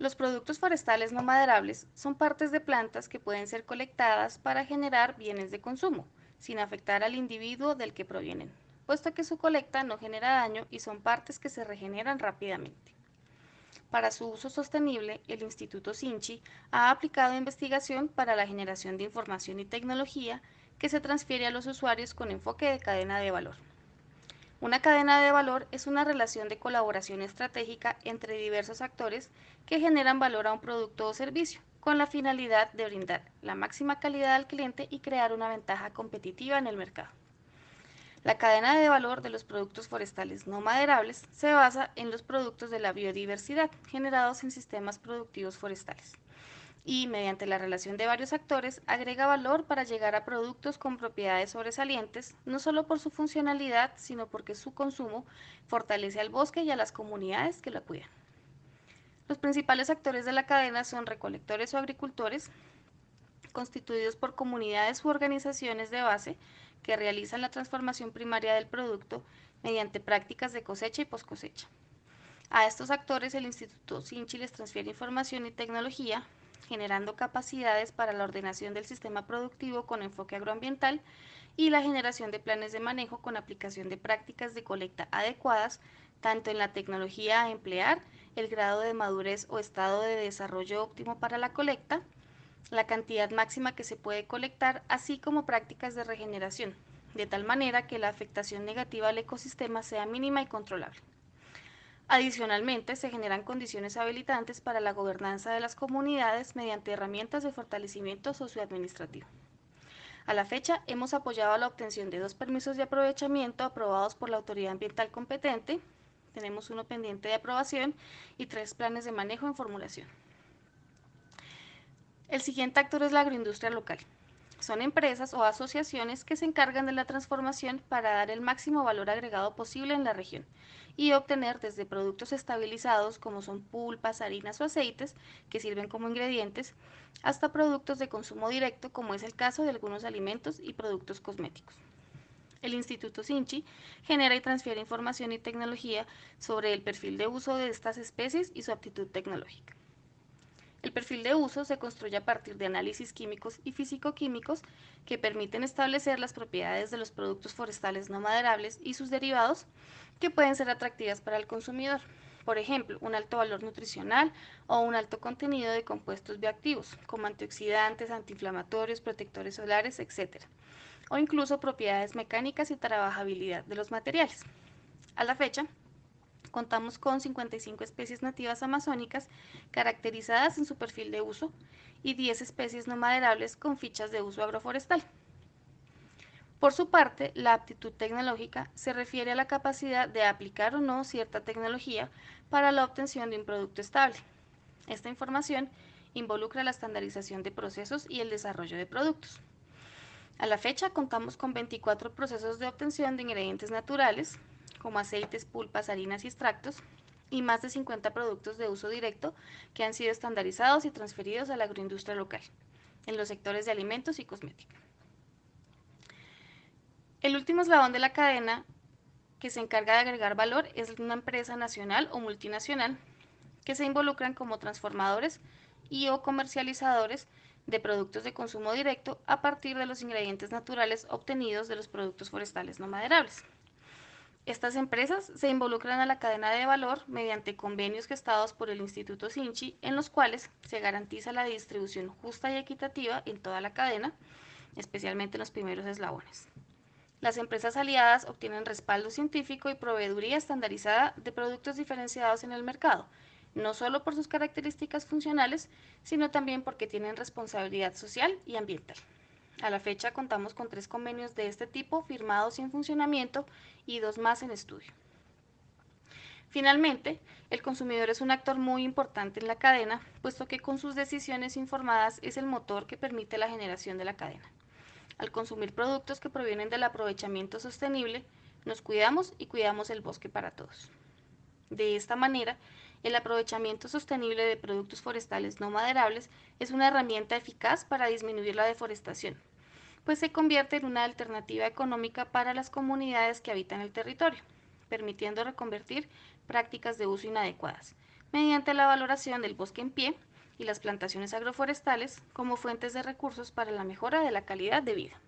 Los productos forestales no maderables son partes de plantas que pueden ser colectadas para generar bienes de consumo, sin afectar al individuo del que provienen, puesto que su colecta no genera daño y son partes que se regeneran rápidamente. Para su uso sostenible, el Instituto Sinchi ha aplicado investigación para la generación de información y tecnología que se transfiere a los usuarios con enfoque de cadena de valor. Una cadena de valor es una relación de colaboración estratégica entre diversos actores que generan valor a un producto o servicio, con la finalidad de brindar la máxima calidad al cliente y crear una ventaja competitiva en el mercado. La cadena de valor de los productos forestales no maderables se basa en los productos de la biodiversidad generados en sistemas productivos forestales y, mediante la relación de varios actores, agrega valor para llegar a productos con propiedades sobresalientes, no solo por su funcionalidad, sino porque su consumo fortalece al bosque y a las comunidades que lo cuidan. Los principales actores de la cadena son recolectores o agricultores, constituidos por comunidades u organizaciones de base que realizan la transformación primaria del producto mediante prácticas de cosecha y post cosecha. A estos actores el Instituto Sinchi les transfiere información y tecnología, generando capacidades para la ordenación del sistema productivo con enfoque agroambiental y la generación de planes de manejo con aplicación de prácticas de colecta adecuadas, tanto en la tecnología a emplear, el grado de madurez o estado de desarrollo óptimo para la colecta, la cantidad máxima que se puede colectar, así como prácticas de regeneración, de tal manera que la afectación negativa al ecosistema sea mínima y controlable. Adicionalmente, se generan condiciones habilitantes para la gobernanza de las comunidades mediante herramientas de fortalecimiento socioadministrativo. A la fecha, hemos apoyado la obtención de dos permisos de aprovechamiento aprobados por la autoridad ambiental competente, tenemos uno pendiente de aprobación y tres planes de manejo en formulación. El siguiente actor es la agroindustria local. Son empresas o asociaciones que se encargan de la transformación para dar el máximo valor agregado posible en la región y obtener desde productos estabilizados como son pulpas, harinas o aceites que sirven como ingredientes, hasta productos de consumo directo como es el caso de algunos alimentos y productos cosméticos. El Instituto Sinchi genera y transfiere información y tecnología sobre el perfil de uso de estas especies y su aptitud tecnológica. El perfil de uso se construye a partir de análisis químicos y físico-químicos que permiten establecer las propiedades de los productos forestales no maderables y sus derivados que pueden ser atractivas para el consumidor. Por ejemplo, un alto valor nutricional o un alto contenido de compuestos bioactivos, como antioxidantes, antiinflamatorios, protectores solares, etc. O incluso propiedades mecánicas y trabajabilidad de los materiales. A la fecha, contamos con 55 especies nativas amazónicas caracterizadas en su perfil de uso y 10 especies no maderables con fichas de uso agroforestal. Por su parte, la aptitud tecnológica se refiere a la capacidad de aplicar o no cierta tecnología para la obtención de un producto estable. Esta información involucra la estandarización de procesos y el desarrollo de productos. A la fecha contamos con 24 procesos de obtención de ingredientes naturales, como aceites, pulpas, harinas y extractos, y más de 50 productos de uso directo que han sido estandarizados y transferidos a la agroindustria local, en los sectores de alimentos y cosmética. El último eslabón de la cadena que se encarga de agregar valor es una empresa nacional o multinacional que se involucran como transformadores y o comercializadores de productos de consumo directo a partir de los ingredientes naturales obtenidos de los productos forestales no maderables. Estas empresas se involucran a la cadena de valor mediante convenios gestados por el Instituto Sinchi, en los cuales se garantiza la distribución justa y equitativa en toda la cadena, especialmente en los primeros eslabones. Las empresas aliadas obtienen respaldo científico y proveeduría estandarizada de productos diferenciados en el mercado, no solo por sus características funcionales, sino también porque tienen responsabilidad social y ambiental. A la fecha contamos con tres convenios de este tipo firmados y en funcionamiento y dos más en estudio. Finalmente, el consumidor es un actor muy importante en la cadena, puesto que con sus decisiones informadas es el motor que permite la generación de la cadena. Al consumir productos que provienen del aprovechamiento sostenible, nos cuidamos y cuidamos el bosque para todos. De esta manera, el aprovechamiento sostenible de productos forestales no maderables es una herramienta eficaz para disminuir la deforestación, pues se convierte en una alternativa económica para las comunidades que habitan el territorio, permitiendo reconvertir prácticas de uso inadecuadas, mediante la valoración del bosque en pie y las plantaciones agroforestales como fuentes de recursos para la mejora de la calidad de vida.